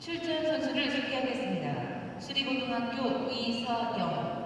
출전 선수를 소개하겠습니다. 수리고등학교 이서영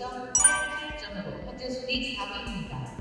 2.88점으로 현재 순위 4위입니다.